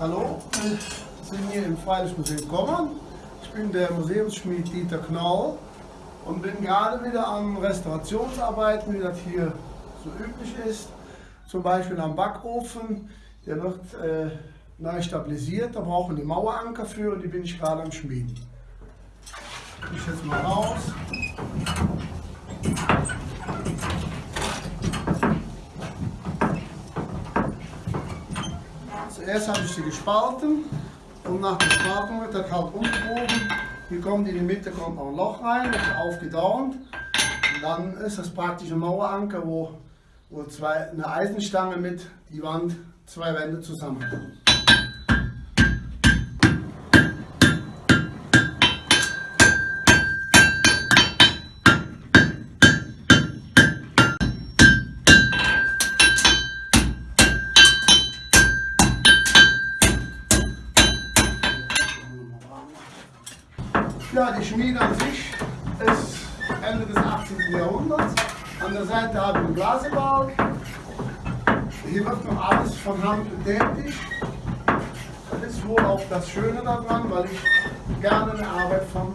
Hallo, wir sind hier im Freilichtmuseum Kommern. Ich bin der Museumsschmied Dieter Knoll und bin gerade wieder an Restaurationsarbeiten, wie das hier so üblich ist. Zum Beispiel am Backofen, der wird äh, neu stabilisiert, da brauchen wir die Maueranker für und die bin ich gerade am Schmieden. Ich jetzt mal raus. Zuerst habe ich sie gespalten und nach der Spaltung wird das halt umgebogen. Hier kommt in die Mitte kommt noch ein Loch rein, ist aufgedauert. Und dann ist das praktisch ein Maueranker, wo, wo zwei, eine Eisenstange mit die Wand zwei Wände zusammenkommen. Ja, die Schmiede an sich ist Ende des 18. Jahrhunderts. An der Seite habe ich einen Glasebalg. Hier wird noch alles von Hand betätigt. Das ist wohl auch das Schöne daran, weil ich gerne eine Arbeit von